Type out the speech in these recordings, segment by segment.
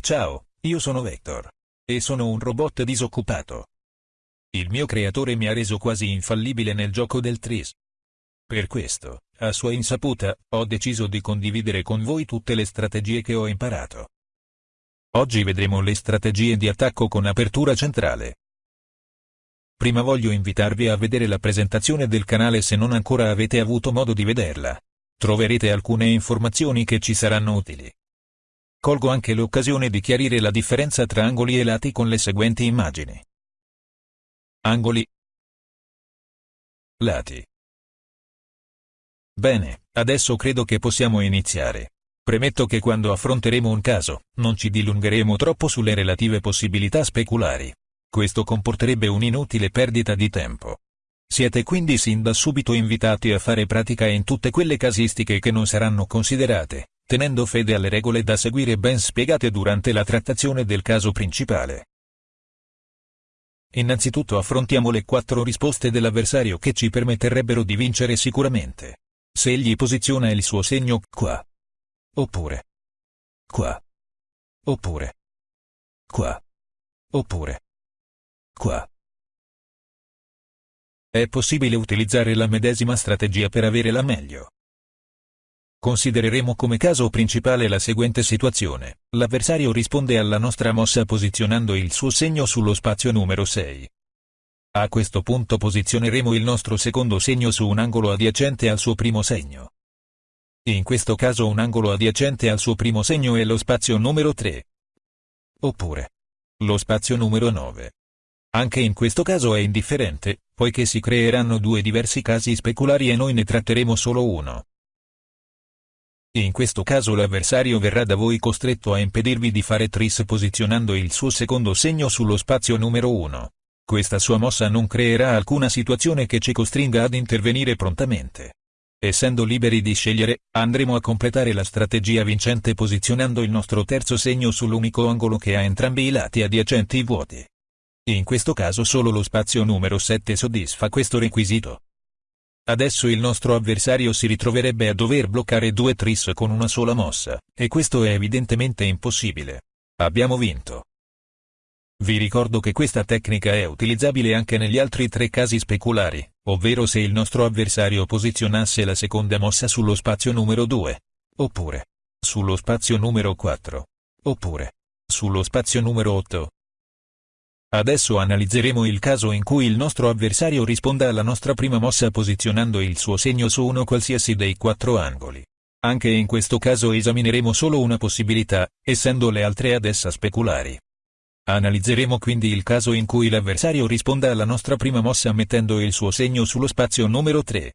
Ciao, io sono Vector. E sono un robot disoccupato. Il mio creatore mi ha reso quasi infallibile nel gioco del Tris. Per questo, a sua insaputa, ho deciso di condividere con voi tutte le strategie che ho imparato. Oggi vedremo le strategie di attacco con apertura centrale. Prima voglio invitarvi a vedere la presentazione del canale se non ancora avete avuto modo di vederla. Troverete alcune informazioni che ci saranno utili. Colgo anche l'occasione di chiarire la differenza tra angoli e lati con le seguenti immagini. Angoli. Lati. Bene, adesso credo che possiamo iniziare. Premetto che quando affronteremo un caso, non ci dilungheremo troppo sulle relative possibilità speculari. Questo comporterebbe un'inutile perdita di tempo. Siete quindi sin da subito invitati a fare pratica in tutte quelle casistiche che non saranno considerate, tenendo fede alle regole da seguire ben spiegate durante la trattazione del caso principale. Innanzitutto affrontiamo le quattro risposte dell'avversario che ci permetterebbero di vincere sicuramente. Se egli posiziona il suo segno qua, oppure qua, oppure qua, oppure qua. È possibile utilizzare la medesima strategia per avere la meglio. Considereremo come caso principale la seguente situazione. L'avversario risponde alla nostra mossa posizionando il suo segno sullo spazio numero 6. A questo punto posizioneremo il nostro secondo segno su un angolo adiacente al suo primo segno. In questo caso un angolo adiacente al suo primo segno è lo spazio numero 3. Oppure lo spazio numero 9. Anche in questo caso è indifferente, poiché si creeranno due diversi casi speculari e noi ne tratteremo solo uno. In questo caso l'avversario verrà da voi costretto a impedirvi di fare tris posizionando il suo secondo segno sullo spazio numero 1. Questa sua mossa non creerà alcuna situazione che ci costringa ad intervenire prontamente. Essendo liberi di scegliere, andremo a completare la strategia vincente posizionando il nostro terzo segno sull'unico angolo che ha entrambi i lati adiacenti vuoti. In questo caso solo lo spazio numero 7 soddisfa questo requisito. Adesso il nostro avversario si ritroverebbe a dover bloccare due tris con una sola mossa, e questo è evidentemente impossibile. Abbiamo vinto. Vi ricordo che questa tecnica è utilizzabile anche negli altri tre casi speculari, ovvero se il nostro avversario posizionasse la seconda mossa sullo spazio numero 2, oppure sullo spazio numero 4, oppure sullo spazio numero 8, Adesso analizzeremo il caso in cui il nostro avversario risponda alla nostra prima mossa posizionando il suo segno su uno qualsiasi dei quattro angoli. Anche in questo caso esamineremo solo una possibilità, essendo le altre ad essa speculari. Analizzeremo quindi il caso in cui l'avversario risponda alla nostra prima mossa mettendo il suo segno sullo spazio numero 3.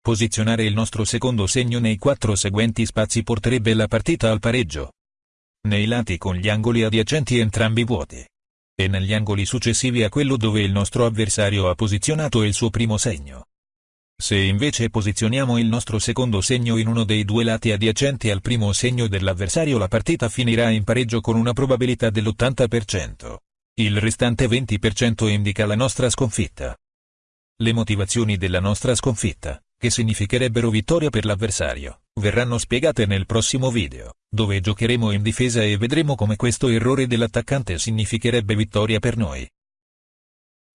Posizionare il nostro secondo segno nei quattro seguenti spazi porterebbe la partita al pareggio. Nei lati con gli angoli adiacenti entrambi vuoti e negli angoli successivi a quello dove il nostro avversario ha posizionato il suo primo segno. Se invece posizioniamo il nostro secondo segno in uno dei due lati adiacenti al primo segno dell'avversario la partita finirà in pareggio con una probabilità dell'80%. Il restante 20% indica la nostra sconfitta. Le motivazioni della nostra sconfitta che significherebbero vittoria per l'avversario, verranno spiegate nel prossimo video, dove giocheremo in difesa e vedremo come questo errore dell'attaccante significherebbe vittoria per noi.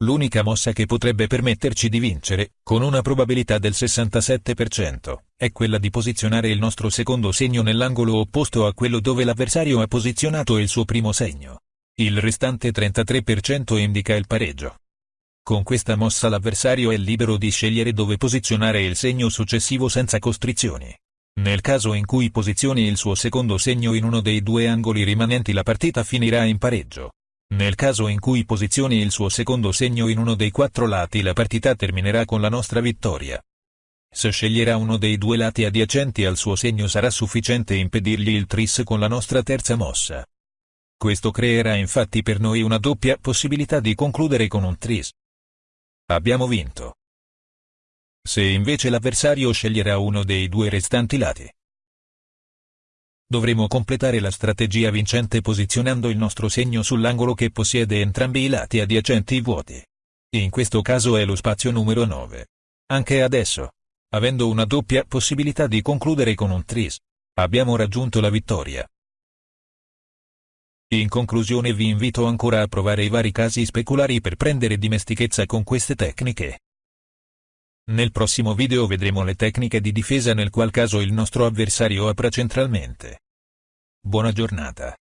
L'unica mossa che potrebbe permetterci di vincere, con una probabilità del 67%, è quella di posizionare il nostro secondo segno nell'angolo opposto a quello dove l'avversario ha posizionato il suo primo segno. Il restante 33% indica il pareggio. Con questa mossa l'avversario è libero di scegliere dove posizionare il segno successivo senza costrizioni. Nel caso in cui posizioni il suo secondo segno in uno dei due angoli rimanenti la partita finirà in pareggio. Nel caso in cui posizioni il suo secondo segno in uno dei quattro lati la partita terminerà con la nostra vittoria. Se sceglierà uno dei due lati adiacenti al suo segno sarà sufficiente impedirgli il tris con la nostra terza mossa. Questo creerà infatti per noi una doppia possibilità di concludere con un tris. Abbiamo vinto. Se invece l'avversario sceglierà uno dei due restanti lati, dovremo completare la strategia vincente posizionando il nostro segno sull'angolo che possiede entrambi i lati adiacenti vuoti. In questo caso è lo spazio numero 9. Anche adesso, avendo una doppia possibilità di concludere con un tris, abbiamo raggiunto la vittoria. In conclusione vi invito ancora a provare i vari casi speculari per prendere dimestichezza con queste tecniche. Nel prossimo video vedremo le tecniche di difesa nel qual caso il nostro avversario apra centralmente. Buona giornata.